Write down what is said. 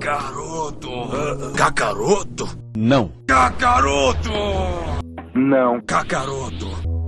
Cacaroto. Cacaroto? Não. Cacaroto! Não. Cacaroto.